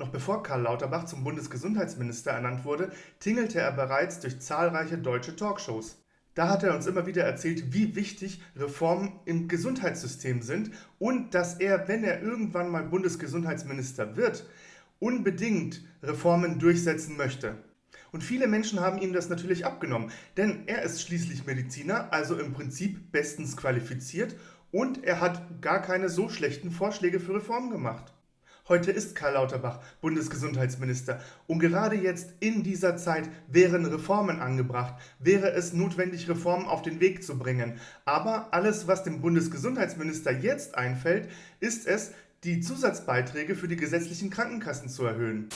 Noch bevor Karl Lauterbach zum Bundesgesundheitsminister ernannt wurde, tingelte er bereits durch zahlreiche deutsche Talkshows. Da hat er uns immer wieder erzählt, wie wichtig Reformen im Gesundheitssystem sind und dass er, wenn er irgendwann mal Bundesgesundheitsminister wird, unbedingt Reformen durchsetzen möchte. Und viele Menschen haben ihm das natürlich abgenommen, denn er ist schließlich Mediziner, also im Prinzip bestens qualifiziert und er hat gar keine so schlechten Vorschläge für Reformen gemacht. Heute ist Karl Lauterbach Bundesgesundheitsminister und gerade jetzt in dieser Zeit wären Reformen angebracht, wäre es notwendig, Reformen auf den Weg zu bringen. Aber alles, was dem Bundesgesundheitsminister jetzt einfällt, ist es, die Zusatzbeiträge für die gesetzlichen Krankenkassen zu erhöhen.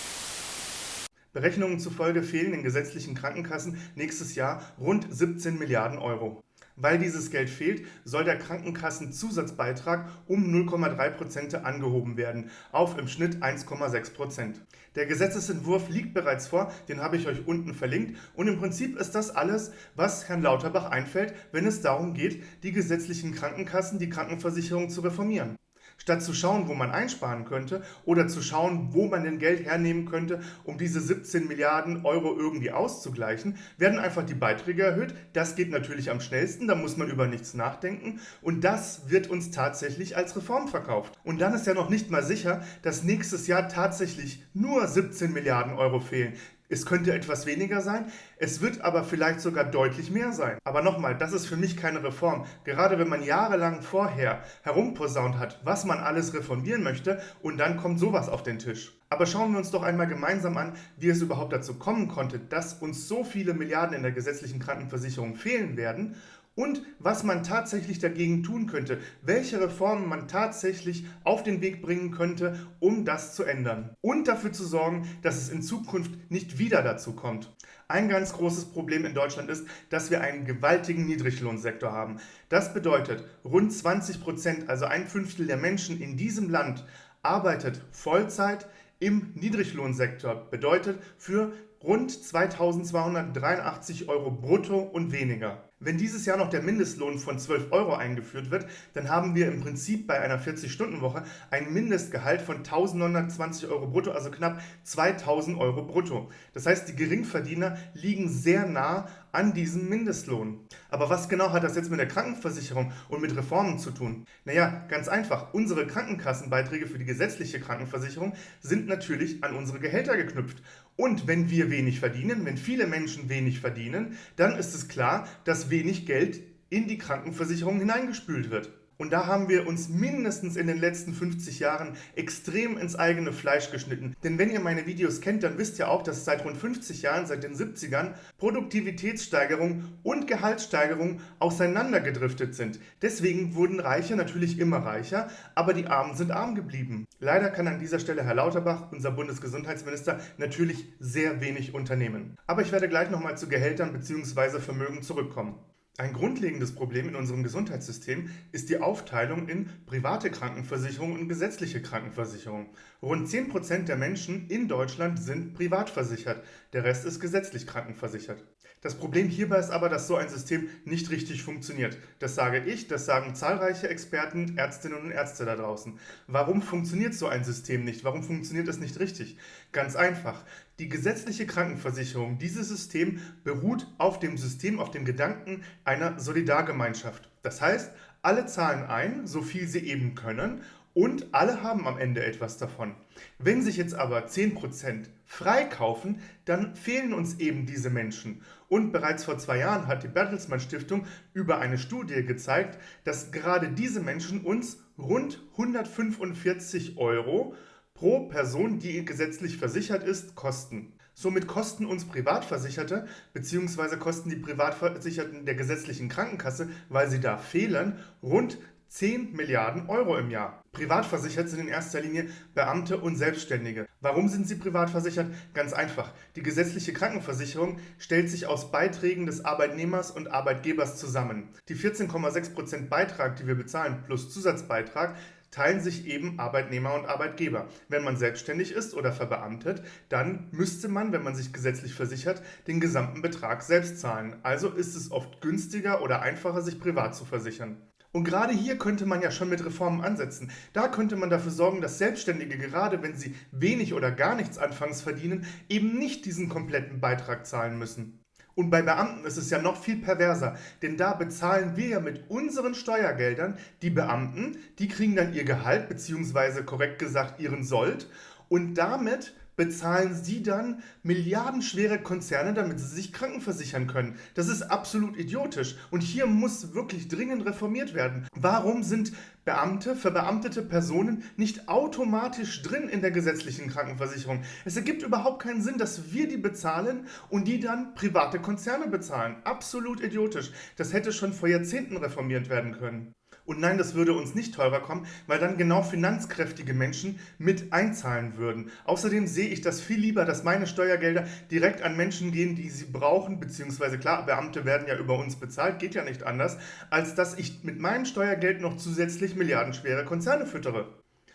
Berechnungen zufolge fehlen den gesetzlichen Krankenkassen nächstes Jahr rund 17 Milliarden Euro. Weil dieses Geld fehlt, soll der Krankenkassenzusatzbeitrag um 0,3% angehoben werden, auf im Schnitt 1,6% Der Gesetzesentwurf liegt bereits vor, den habe ich euch unten verlinkt und im Prinzip ist das alles, was Herrn Lauterbach einfällt, wenn es darum geht, die gesetzlichen Krankenkassen, die Krankenversicherung zu reformieren. Statt zu schauen, wo man einsparen könnte oder zu schauen, wo man denn Geld hernehmen könnte, um diese 17 Milliarden Euro irgendwie auszugleichen, werden einfach die Beiträge erhöht. Das geht natürlich am schnellsten, da muss man über nichts nachdenken und das wird uns tatsächlich als Reform verkauft. Und dann ist ja noch nicht mal sicher, dass nächstes Jahr tatsächlich nur 17 Milliarden Euro fehlen. Es könnte etwas weniger sein, es wird aber vielleicht sogar deutlich mehr sein. Aber nochmal, das ist für mich keine Reform. Gerade wenn man jahrelang vorher herumposaunt hat, was man alles reformieren möchte und dann kommt sowas auf den Tisch. Aber schauen wir uns doch einmal gemeinsam an, wie es überhaupt dazu kommen konnte, dass uns so viele Milliarden in der gesetzlichen Krankenversicherung fehlen werden und was man tatsächlich dagegen tun könnte, welche Reformen man tatsächlich auf den Weg bringen könnte, um das zu ändern und dafür zu sorgen, dass es in Zukunft nicht wieder dazu kommt. Ein ganz großes Problem in Deutschland ist, dass wir einen gewaltigen Niedriglohnsektor haben. Das bedeutet, rund 20 Prozent, also ein Fünftel der Menschen in diesem Land, arbeitet Vollzeit im Niedriglohnsektor. Bedeutet für rund 2283 Euro brutto und weniger. Wenn dieses Jahr noch der Mindestlohn von 12 Euro eingeführt wird, dann haben wir im Prinzip bei einer 40-Stunden-Woche ein Mindestgehalt von 1920 Euro brutto, also knapp 2000 Euro brutto. Das heißt, die Geringverdiener liegen sehr nah an diesem Mindestlohn. Aber was genau hat das jetzt mit der Krankenversicherung und mit Reformen zu tun? Naja, ganz einfach. Unsere Krankenkassenbeiträge für die gesetzliche Krankenversicherung sind natürlich an unsere Gehälter geknüpft. Und wenn wir wenig verdienen, wenn viele Menschen wenig verdienen, dann ist es klar, dass wenig Geld in die Krankenversicherung hineingespült wird. Und da haben wir uns mindestens in den letzten 50 Jahren extrem ins eigene Fleisch geschnitten. Denn wenn ihr meine Videos kennt, dann wisst ihr auch, dass seit rund 50 Jahren, seit den 70ern, Produktivitätssteigerung und Gehaltssteigerung auseinandergedriftet sind. Deswegen wurden Reiche natürlich immer reicher, aber die Armen sind arm geblieben. Leider kann an dieser Stelle Herr Lauterbach, unser Bundesgesundheitsminister, natürlich sehr wenig unternehmen. Aber ich werde gleich nochmal zu Gehältern bzw. Vermögen zurückkommen. Ein grundlegendes Problem in unserem Gesundheitssystem ist die Aufteilung in private Krankenversicherung und gesetzliche Krankenversicherung. Rund 10% der Menschen in Deutschland sind privat versichert, der Rest ist gesetzlich krankenversichert. Das Problem hierbei ist aber, dass so ein System nicht richtig funktioniert. Das sage ich, das sagen zahlreiche Experten, Ärztinnen und Ärzte da draußen. Warum funktioniert so ein System nicht? Warum funktioniert es nicht richtig? Ganz einfach. Die gesetzliche Krankenversicherung, dieses System beruht auf dem System, auf dem Gedanken einer Solidargemeinschaft. Das heißt, alle zahlen ein, so viel sie eben können und alle haben am Ende etwas davon. Wenn sich jetzt aber 10% freikaufen, dann fehlen uns eben diese Menschen. Und bereits vor zwei Jahren hat die Bertelsmann Stiftung über eine Studie gezeigt, dass gerade diese Menschen uns rund 145 Euro pro Person, die gesetzlich versichert ist, kosten. Somit kosten uns Privatversicherte bzw. kosten die Privatversicherten der gesetzlichen Krankenkasse, weil sie da fehlen, rund 10 Milliarden Euro im Jahr. Privatversichert sind in erster Linie Beamte und Selbstständige. Warum sind sie privat versichert? Ganz einfach. Die gesetzliche Krankenversicherung stellt sich aus Beiträgen des Arbeitnehmers und Arbeitgebers zusammen. Die 14,6% Beitrag, die wir bezahlen, plus Zusatzbeitrag, teilen sich eben Arbeitnehmer und Arbeitgeber. Wenn man selbstständig ist oder verbeamtet, dann müsste man, wenn man sich gesetzlich versichert, den gesamten Betrag selbst zahlen. Also ist es oft günstiger oder einfacher, sich privat zu versichern. Und gerade hier könnte man ja schon mit Reformen ansetzen. Da könnte man dafür sorgen, dass Selbstständige, gerade wenn sie wenig oder gar nichts anfangs verdienen, eben nicht diesen kompletten Beitrag zahlen müssen. Und bei Beamten ist es ja noch viel perverser, denn da bezahlen wir ja mit unseren Steuergeldern die Beamten, die kriegen dann ihr Gehalt, beziehungsweise korrekt gesagt ihren Sold, und damit bezahlen sie dann milliardenschwere Konzerne, damit sie sich krankenversichern können. Das ist absolut idiotisch. Und hier muss wirklich dringend reformiert werden. Warum sind Beamte, verbeamtete Personen nicht automatisch drin in der gesetzlichen Krankenversicherung? Es ergibt überhaupt keinen Sinn, dass wir die bezahlen und die dann private Konzerne bezahlen. Absolut idiotisch. Das hätte schon vor Jahrzehnten reformiert werden können. Und nein, das würde uns nicht teurer kommen, weil dann genau finanzkräftige Menschen mit einzahlen würden. Außerdem sehe ich das viel lieber, dass meine Steuergelder direkt an Menschen gehen, die sie brauchen, beziehungsweise klar, Beamte werden ja über uns bezahlt, geht ja nicht anders, als dass ich mit meinem Steuergeld noch zusätzlich milliardenschwere Konzerne füttere.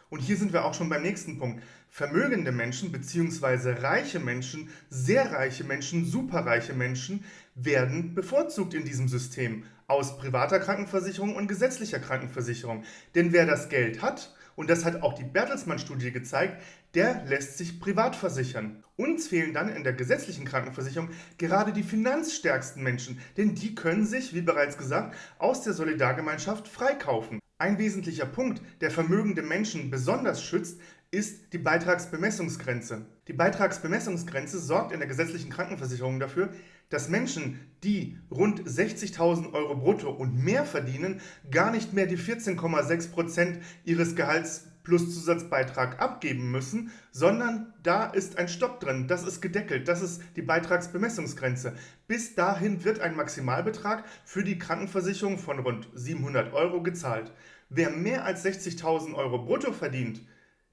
Und hier sind wir auch schon beim nächsten Punkt. Vermögende Menschen bzw. reiche Menschen, sehr reiche Menschen, superreiche Menschen werden bevorzugt in diesem System aus privater Krankenversicherung und gesetzlicher Krankenversicherung. Denn wer das Geld hat, und das hat auch die Bertelsmann-Studie gezeigt, der lässt sich privat versichern. Uns fehlen dann in der gesetzlichen Krankenversicherung gerade die finanzstärksten Menschen, denn die können sich, wie bereits gesagt, aus der Solidargemeinschaft freikaufen. Ein wesentlicher Punkt, der vermögende Menschen besonders schützt, ist die Beitragsbemessungsgrenze. Die Beitragsbemessungsgrenze sorgt in der gesetzlichen Krankenversicherung dafür, dass Menschen, die rund 60.000 Euro brutto und mehr verdienen, gar nicht mehr die 14,6% ihres Gehalts plus Zusatzbeitrag abgeben müssen, sondern da ist ein Stopp drin, das ist gedeckelt, das ist die Beitragsbemessungsgrenze. Bis dahin wird ein Maximalbetrag für die Krankenversicherung von rund 700 Euro gezahlt. Wer mehr als 60.000 Euro brutto verdient,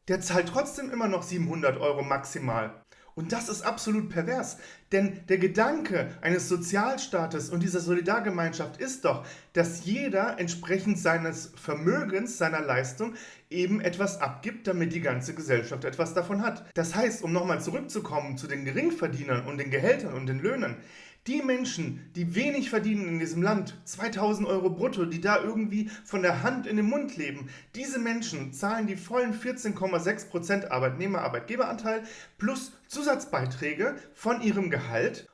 der zahlt trotzdem immer noch 700 Euro maximal. Und das ist absolut pervers, denn der Gedanke eines Sozialstaates und dieser Solidargemeinschaft ist doch, dass jeder entsprechend seines Vermögens, seiner Leistung eben etwas abgibt, damit die ganze Gesellschaft etwas davon hat. Das heißt, um nochmal zurückzukommen zu den Geringverdienern und den Gehältern und den Löhnen, die Menschen, die wenig verdienen in diesem Land, 2000 Euro brutto, die da irgendwie von der Hand in den Mund leben, diese Menschen zahlen die vollen 14,6% Arbeitnehmer-Arbeitgeberanteil plus Zusatzbeiträge von ihrem Gehalt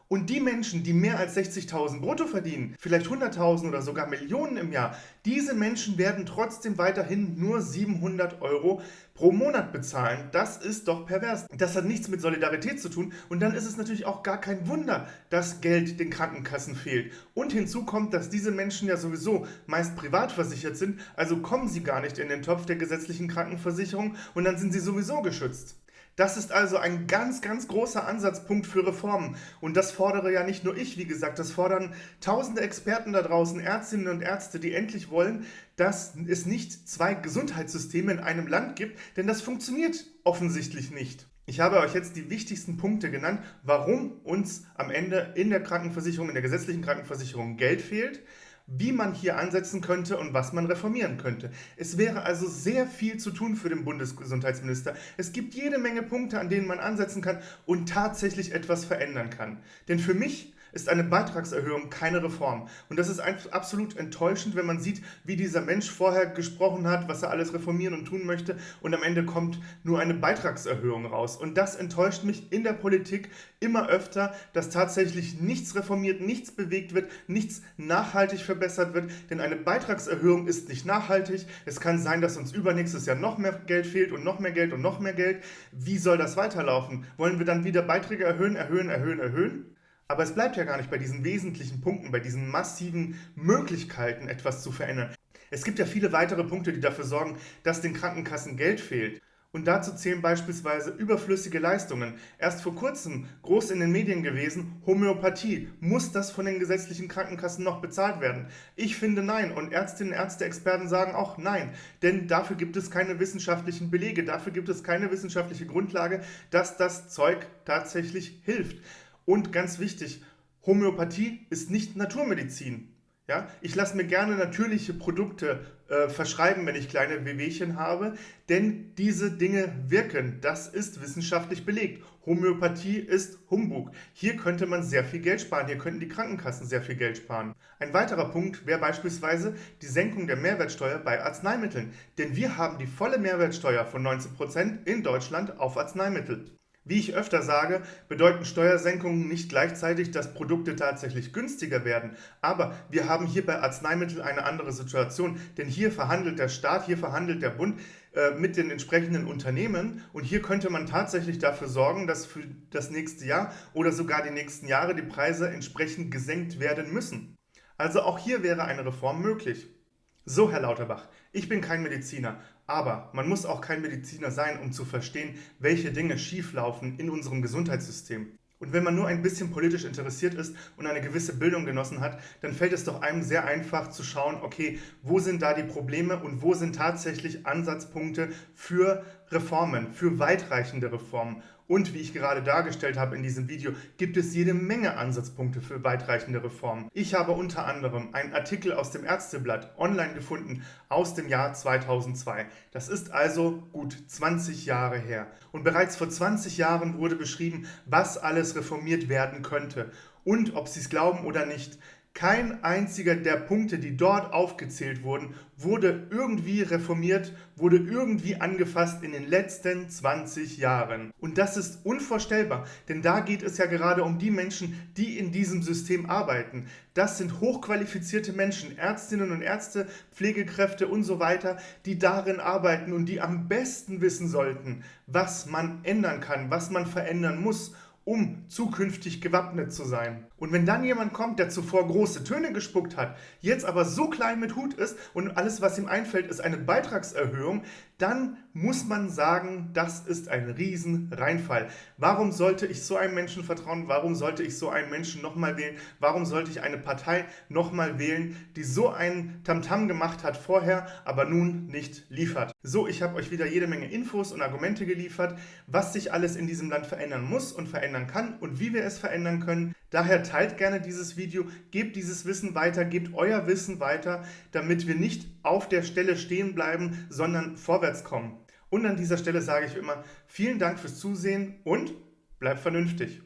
und die Menschen, die mehr als 60.000 brutto verdienen, vielleicht 100.000 oder sogar Millionen im Jahr, diese Menschen werden trotzdem weiterhin nur 700 Euro pro Monat bezahlen. Das ist doch pervers. Das hat nichts mit Solidarität zu tun und dann ist es natürlich auch gar kein Wunder, dass Geld den Krankenkassen fehlt. Und hinzu kommt, dass diese Menschen ja sowieso meist privat versichert sind, also kommen sie gar nicht in den Topf der gesetzlichen Krankenversicherung und dann sind sie sowieso geschützt. Das ist also ein ganz, ganz großer Ansatzpunkt für Reformen. Und das fordere ja nicht nur ich, wie gesagt, das fordern tausende Experten da draußen, Ärztinnen und Ärzte, die endlich wollen, dass es nicht zwei Gesundheitssysteme in einem Land gibt, denn das funktioniert offensichtlich nicht. Ich habe euch jetzt die wichtigsten Punkte genannt, warum uns am Ende in der Krankenversicherung, in der gesetzlichen Krankenversicherung Geld fehlt wie man hier ansetzen könnte und was man reformieren könnte. Es wäre also sehr viel zu tun für den Bundesgesundheitsminister. Es gibt jede Menge Punkte, an denen man ansetzen kann und tatsächlich etwas verändern kann. Denn für mich ist eine Beitragserhöhung keine Reform. Und das ist absolut enttäuschend, wenn man sieht, wie dieser Mensch vorher gesprochen hat, was er alles reformieren und tun möchte und am Ende kommt nur eine Beitragserhöhung raus. Und das enttäuscht mich in der Politik immer öfter, dass tatsächlich nichts reformiert, nichts bewegt wird, nichts nachhaltig verbessert wird, denn eine Beitragserhöhung ist nicht nachhaltig. Es kann sein, dass uns übernächstes Jahr noch mehr Geld fehlt und noch mehr Geld und noch mehr Geld. Wie soll das weiterlaufen? Wollen wir dann wieder Beiträge erhöhen, erhöhen, erhöhen, erhöhen? Aber es bleibt ja gar nicht bei diesen wesentlichen Punkten, bei diesen massiven Möglichkeiten, etwas zu verändern. Es gibt ja viele weitere Punkte, die dafür sorgen, dass den Krankenkassen Geld fehlt. Und dazu zählen beispielsweise überflüssige Leistungen. Erst vor kurzem groß in den Medien gewesen, Homöopathie. Muss das von den gesetzlichen Krankenkassen noch bezahlt werden? Ich finde nein und Ärztinnen, Ärzte, Experten sagen auch nein. Denn dafür gibt es keine wissenschaftlichen Belege, dafür gibt es keine wissenschaftliche Grundlage, dass das Zeug tatsächlich hilft. Und ganz wichtig, Homöopathie ist nicht Naturmedizin. Ja, ich lasse mir gerne natürliche Produkte äh, verschreiben, wenn ich kleine Wehwehchen habe, denn diese Dinge wirken. Das ist wissenschaftlich belegt. Homöopathie ist Humbug. Hier könnte man sehr viel Geld sparen. Hier könnten die Krankenkassen sehr viel Geld sparen. Ein weiterer Punkt wäre beispielsweise die Senkung der Mehrwertsteuer bei Arzneimitteln. Denn wir haben die volle Mehrwertsteuer von 19% in Deutschland auf Arzneimittel. Wie ich öfter sage, bedeuten Steuersenkungen nicht gleichzeitig, dass Produkte tatsächlich günstiger werden. Aber wir haben hier bei Arzneimitteln eine andere Situation, denn hier verhandelt der Staat, hier verhandelt der Bund äh, mit den entsprechenden Unternehmen und hier könnte man tatsächlich dafür sorgen, dass für das nächste Jahr oder sogar die nächsten Jahre die Preise entsprechend gesenkt werden müssen. Also auch hier wäre eine Reform möglich. So, Herr Lauterbach, ich bin kein Mediziner, aber man muss auch kein Mediziner sein, um zu verstehen, welche Dinge schieflaufen in unserem Gesundheitssystem. Und wenn man nur ein bisschen politisch interessiert ist und eine gewisse Bildung genossen hat, dann fällt es doch einem sehr einfach zu schauen, okay, wo sind da die Probleme und wo sind tatsächlich Ansatzpunkte für Reformen, für weitreichende Reformen. Und wie ich gerade dargestellt habe in diesem Video, gibt es jede Menge Ansatzpunkte für weitreichende Reformen. Ich habe unter anderem einen Artikel aus dem Ärzteblatt online gefunden aus dem Jahr 2002. Das ist also gut 20 Jahre her. Und bereits vor 20 Jahren wurde beschrieben, was alles reformiert werden könnte. Und ob Sie es glauben oder nicht, kein einziger der Punkte, die dort aufgezählt wurden, wurde irgendwie reformiert, wurde irgendwie angefasst in den letzten 20 Jahren. Und das ist unvorstellbar, denn da geht es ja gerade um die Menschen, die in diesem System arbeiten. Das sind hochqualifizierte Menschen, Ärztinnen und Ärzte, Pflegekräfte und so weiter, die darin arbeiten und die am besten wissen sollten, was man ändern kann, was man verändern muss um zukünftig gewappnet zu sein. Und wenn dann jemand kommt, der zuvor große Töne gespuckt hat, jetzt aber so klein mit Hut ist und alles, was ihm einfällt, ist eine Beitragserhöhung, dann muss man sagen, das ist ein Riesenreinfall. Warum sollte ich so einem Menschen vertrauen? Warum sollte ich so einen Menschen nochmal wählen? Warum sollte ich eine Partei nochmal wählen, die so einen Tamtam gemacht hat vorher, aber nun nicht liefert? So, ich habe euch wieder jede Menge Infos und Argumente geliefert, was sich alles in diesem Land verändern muss und verändern kann und wie wir es verändern können. Daher teilt gerne dieses Video, gebt dieses Wissen weiter, gebt euer Wissen weiter, damit wir nicht auf der Stelle stehen bleiben, sondern vorwärts kommen. Und an dieser Stelle sage ich immer, vielen Dank fürs Zusehen und bleibt vernünftig.